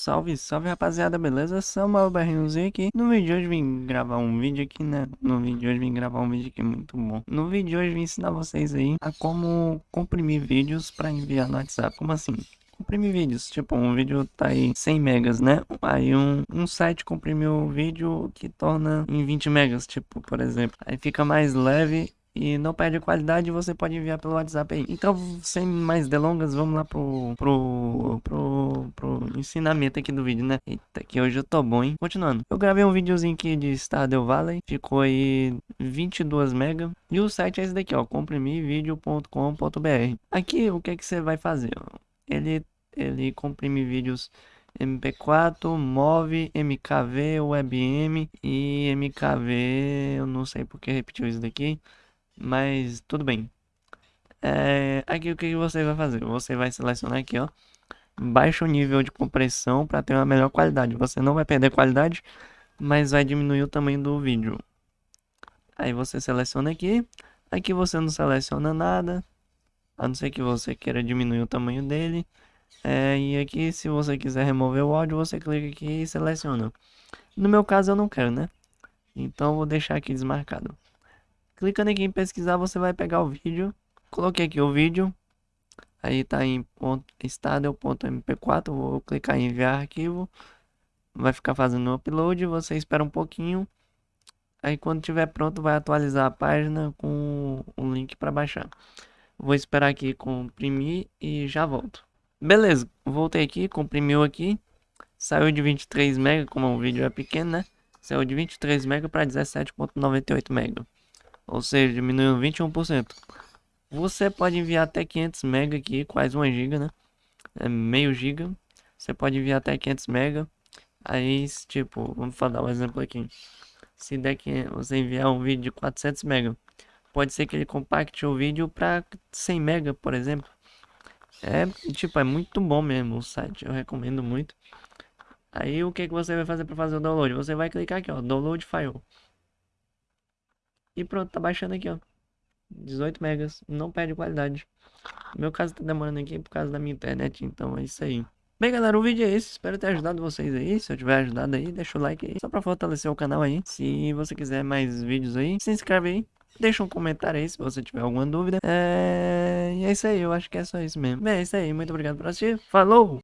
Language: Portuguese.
Salve, salve rapaziada, beleza? Samuel Berrinhozinho aqui. No vídeo de hoje vim gravar um vídeo aqui, né? No vídeo de hoje vim gravar um vídeo aqui muito bom. No vídeo de hoje vim ensinar vocês aí a como comprimir vídeos para enviar no WhatsApp. Como assim? comprimir vídeos. Tipo, um vídeo tá aí 100 megas, né? Aí um, um site comprimiu o vídeo que torna em 20 megas, tipo, por exemplo. Aí fica mais leve e não perde qualidade, você pode enviar pelo WhatsApp aí. Então, sem mais delongas, vamos lá pro, pro, pro, pro ensinamento aqui do vídeo, né? Eita, que hoje eu tô bom, hein? Continuando. Eu gravei um videozinho aqui de Stardew Valley, ficou aí 22 MB. E o site é esse daqui, ó, comprimivideo.com.br. Aqui, o que é que você vai fazer? Ele, ele comprime vídeos MP4, MOV, MKV, WebM e MKV, eu não sei porque repetiu isso daqui. Mas tudo bem. É, aqui o que você vai fazer? Você vai selecionar aqui, ó. Baixa o nível de compressão para ter uma melhor qualidade. Você não vai perder qualidade, mas vai diminuir o tamanho do vídeo. Aí você seleciona aqui. Aqui você não seleciona nada. A não ser que você queira diminuir o tamanho dele. É, e aqui, se você quiser remover o áudio, você clica aqui e seleciona. No meu caso, eu não quero, né? Então, vou deixar aqui desmarcado. Clicando aqui em pesquisar, você vai pegar o vídeo. Coloquei aqui o vídeo. Aí tá em estado.mp4. Vou clicar em enviar arquivo. Vai ficar fazendo o upload. Você espera um pouquinho. Aí quando tiver pronto, vai atualizar a página com o link para baixar. Vou esperar aqui comprimir e já volto. Beleza, voltei aqui, comprimiu aqui. Saiu de 23 MB, como o vídeo é pequeno, né? Saiu de 23 MB para 17.98 MB ou seja, diminuiu 21%. Você pode enviar até 500 MB aqui, quase 1 GB, né? É meio giga. Você pode enviar até 500 MB. Aí, tipo, vamos dar um exemplo aqui. Se der que você enviar um vídeo de 400 MB, pode ser que ele compacte o vídeo para 100 MB, por exemplo. É, tipo, é muito bom mesmo o site, eu recomendo muito. Aí, o que, que você vai fazer para fazer o download? Você vai clicar aqui, ó, download file. E pronto, tá baixando aqui, ó. 18 megas, não perde qualidade. No meu caso tá demorando aqui por causa da minha internet, então é isso aí. Bem galera, o vídeo é esse, espero ter ajudado vocês aí, se eu tiver ajudado aí, deixa o like aí, só pra fortalecer o canal aí. Se você quiser mais vídeos aí, se inscreve aí, deixa um comentário aí se você tiver alguma dúvida. É... E é isso aí, eu acho que é só isso mesmo. Bem, é isso aí, muito obrigado por assistir, falou!